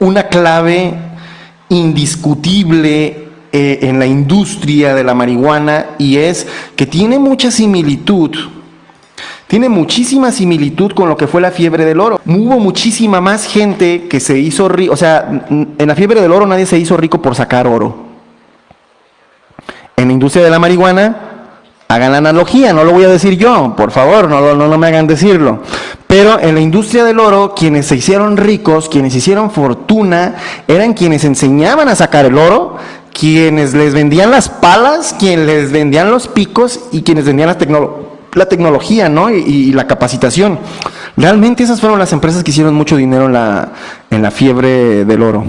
una clave indiscutible eh, en la industria de la marihuana y es que tiene mucha similitud, tiene muchísima similitud con lo que fue la fiebre del oro. Hubo muchísima más gente que se hizo rico, o sea, en la fiebre del oro nadie se hizo rico por sacar oro. En la industria de la marihuana, hagan la analogía, no lo voy a decir yo, por favor, no, no, no me hagan decirlo. Pero en la industria del oro, quienes se hicieron ricos, quienes hicieron fortuna, eran quienes enseñaban a sacar el oro, quienes les vendían las palas, quienes les vendían los picos y quienes vendían la, la tecnología ¿no? Y, la capacitación. Realmente esas fueron las empresas que hicieron mucho dinero en la, en la fiebre del oro.